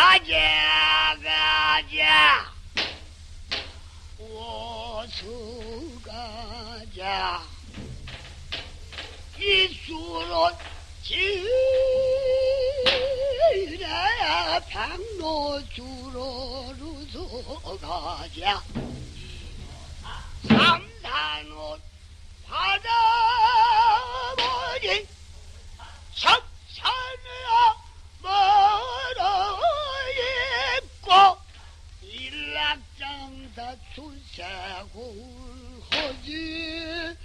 가자 가자. 어서 가자 이수로 지라 방로 주로로서 가자. 삼산옷 바다 출세고울 허지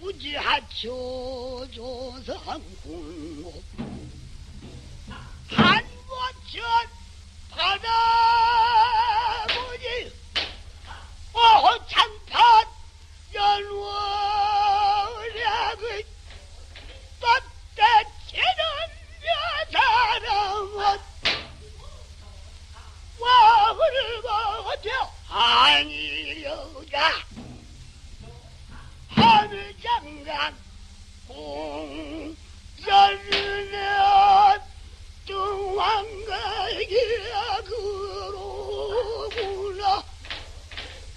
부지하초 조상군고 한곳전 바다머리 어창판 연월약의 뻗대치는 여사람은 와을 먹어줘 아니려다 하늘 장관 공전은 등왕가기야 그로구나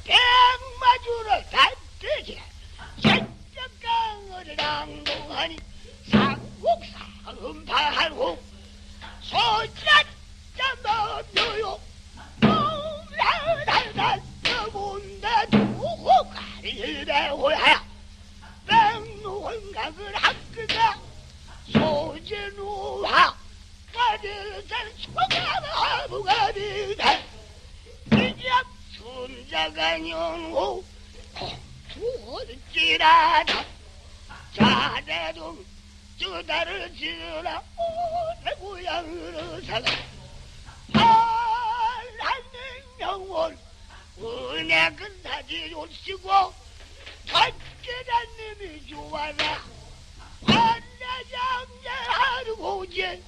백마주를 단뜨게 전적강을 낭동하니 상국사 음파하고 소자자마묘요. 오라달달 너본다 두고 가리래호야 백노원각을 학그가 소진우하 가리산 소가가 무가리다. 이적 순자가 연호 공주어지라다. 자대동 저다를 지으라 오내 고향으로 살아. 하나님 영원 은혜 근사지 요시고 첫째자님이 좋아라. 환자장자하르고제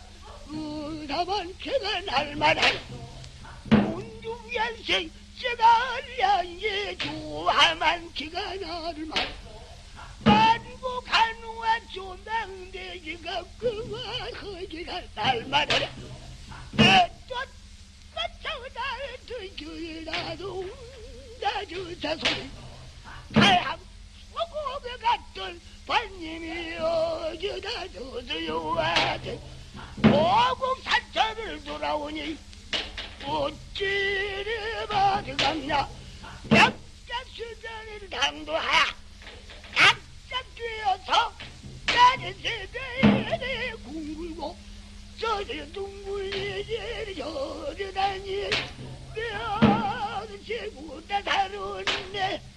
의사만 개가 날만한 운중연생 제가 알량예 좋아만 기가 날만 만국한우와 조명대기가 그와 허기가 날만하라 내쫓 맞춰날 들기라도 나주자 소리 다양 스님이 어디다 저들여와대 오국 산천을 돌아오니 어찌리 받으갔나 역작수전을 당도하 낙작되어서 나는 세대에 궁굴고 저들 둥굴리를 저르다니 내 아는 제보다 다른네.